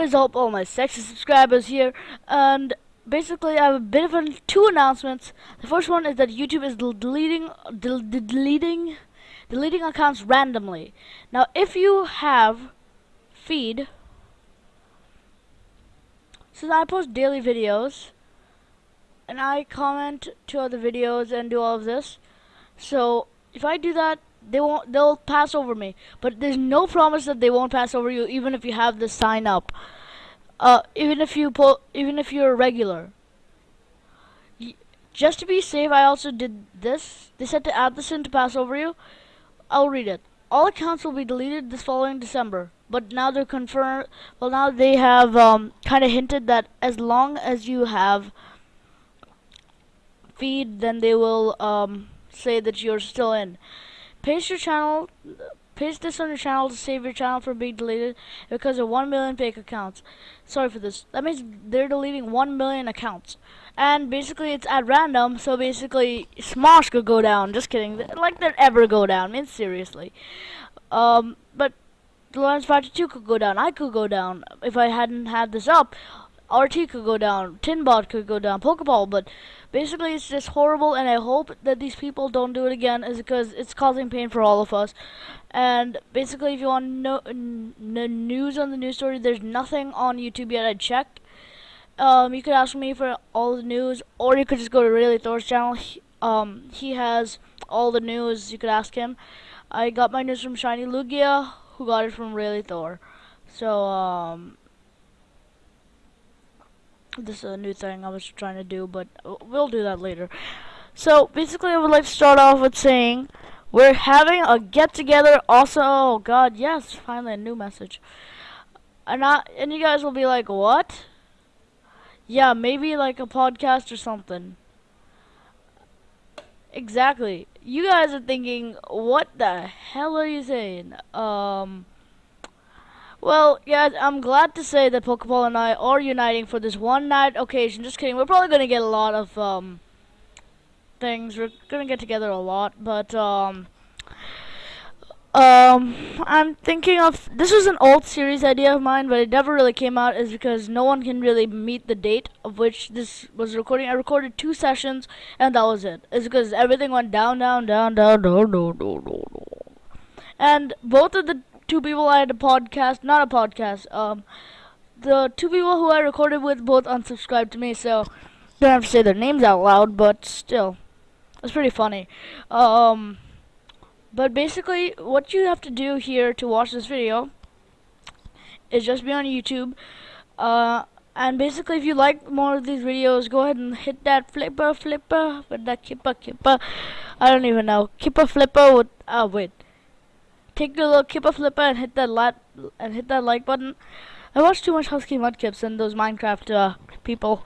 Is up, all my sexy subscribers here? And basically, I have a bit of two announcements. The first one is that YouTube is deleting, del deleting, deleting accounts randomly. Now, if you have feed, since I post daily videos, and I comment to other videos and do all of this, so if I do that, they won't they'll pass over me. But there's no promise that they won't pass over you even if you have the sign up. Uh, even if you pull even if you're a regular. Just to be safe I also did this. They said to add this in to pass over you. I'll read it. All accounts will be deleted this following December. But now they're confirmed well now they have um, kind of hinted that as long as you have feed then they will um, say that you're still in Paste your channel, paste this on your channel to save your channel from being deleted because of 1 million fake accounts. Sorry for this. That means they're deleting 1 million accounts. And basically it's at random, so basically Smosh could go down. Just kidding. Like they'd ever go down. I mean, seriously. Um, but the Lawrence Factor 2 could go down. I could go down if I hadn't had this up. RT could go down, Tinbot could go down, Pokeball, but basically it's just horrible and I hope that these people don't do it again is because it's causing pain for all of us. And basically if you want no, news on the news story, there's nothing on YouTube yet. I checked. Um, you could ask me for all the news or you could just go to Really Thor's channel. He, um, he has all the news. You could ask him. I got my news from Shiny Lugia, who got it from Really Thor. So, um, this is a new thing I was trying to do, but we'll do that later. So, basically, I would like to start off with saying we're having a get-together also. Oh, God, yes, finally a new message. And, I, and you guys will be like, what? Yeah, maybe like a podcast or something. Exactly. You guys are thinking, what the hell are you saying? Um... Well, yeah, I'm glad to say that Pokeball and I are uniting for this one night occasion. Just kidding. We're probably going to get a lot of um, things. We're going to get together a lot. But, um, um, I'm thinking of... This was an old series idea of mine, but it never really came out is because no one can really meet the date of which this was recording. I recorded two sessions, and that was it. It's because everything went down, down, down, down, down, down, down, down. And both of the two people I had a podcast, not a podcast. Um, the two people who I recorded with both unsubscribed to me, so don't have to say their names out loud, but still, it's pretty funny. Um, but basically, what you have to do here to watch this video is just be on YouTube. Uh, and basically, if you like more of these videos, go ahead and hit that flipper, flipper, with that kipper, kipper. I don't even know. Kipper, flipper with, oh, wait take a little kipper flipper and hit that like and hit that like button. I watch too much Husky Mudkips and those Minecraft uh, people.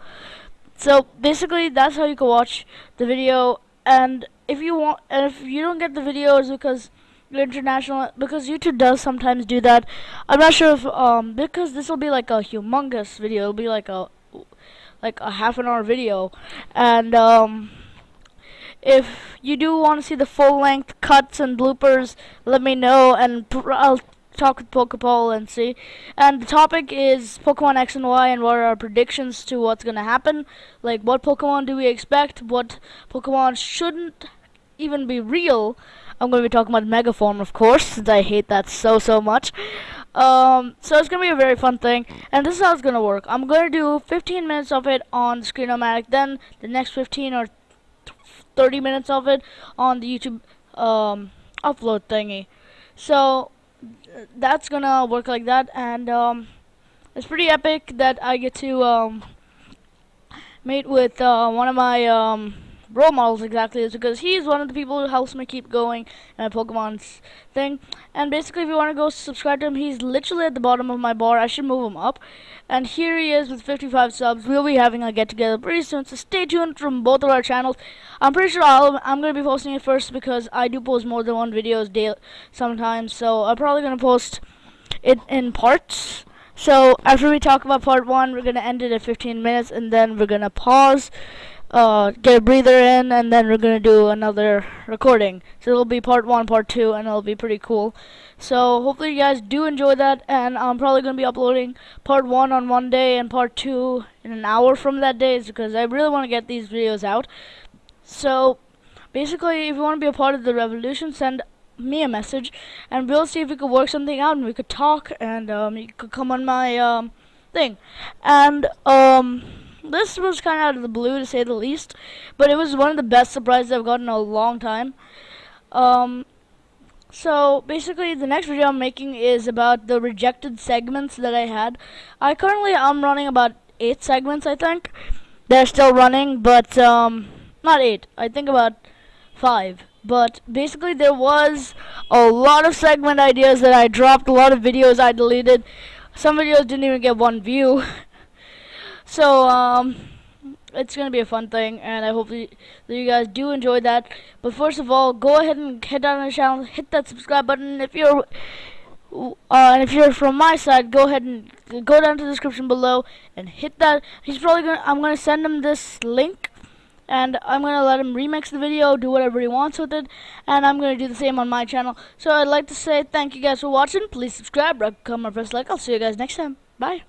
So basically, that's how you can watch the video. And if you want, and if you don't get the videos because you're international, because YouTube does sometimes do that. I'm not sure if um because this will be like a humongous video. It'll be like a like a half an hour video, and um if you do want to see the full length cuts and bloopers, let me know and I'll talk with Pokeball and see. And the topic is Pokemon X and Y and what are our predictions to what's going to happen. Like what Pokemon do we expect, what Pokemon shouldn't even be real. I'm going to be talking about Megaform, of course, since I hate that so, so much. Um, so it's going to be a very fun thing. And this is how it's going to work. I'm going to do 15 minutes of it on Screenomatic, then the next 15 or 30 minutes of it on the YouTube um, upload thingy. So that's gonna work like that, and um, it's pretty epic that I get to um, meet with uh, one of my um, role models exactly is because he's one of the people who helps me keep going in Pokemon's thing. And basically, if you want to go subscribe to him, he's literally at the bottom of my bar. I should move him up. And here he is with 55 subs. We'll be having a get together pretty soon, so stay tuned from both of our channels. I'm pretty sure i am going to be posting it first because I do post more than one videos daily sometimes. So I'm probably going to post it in parts. So after we talk about part one, we're going to end it at 15 minutes and then we're going to pause uh, get a breather in, and then we're gonna do another recording. So it'll be part one, part two, and it'll be pretty cool. So hopefully you guys do enjoy that, and I'm probably gonna be uploading part one on one day and part two in an hour from that day, is because I really want to get these videos out. So basically, if you want to be a part of the revolution, send me a message, and we'll see if we could work something out, and we could talk, and um, you could come on my um, thing, and um this was kind of out of the blue to say the least, but it was one of the best surprises I've gotten in a long time. Um, so basically, the next video I'm making is about the rejected segments that I had. I currently I'm running about eight segments, I think. They're still running, but um, not eight. I think about five. But basically, there was a lot of segment ideas that I dropped, a lot of videos I deleted. Some videos didn't even get one view. So, um, it's going to be a fun thing, and I hope that you guys do enjoy that. But first of all, go ahead and head down to the channel, hit that subscribe button. If you're uh, and if you're from my side, go ahead and go down to the description below and hit that. He's probably gonna. I'm gonna send him this link, and I'm gonna let him remix the video, do whatever he wants with it, and I'm gonna do the same on my channel. So I'd like to say thank you guys for watching. Please subscribe, comment, press like. I'll see you guys next time. Bye.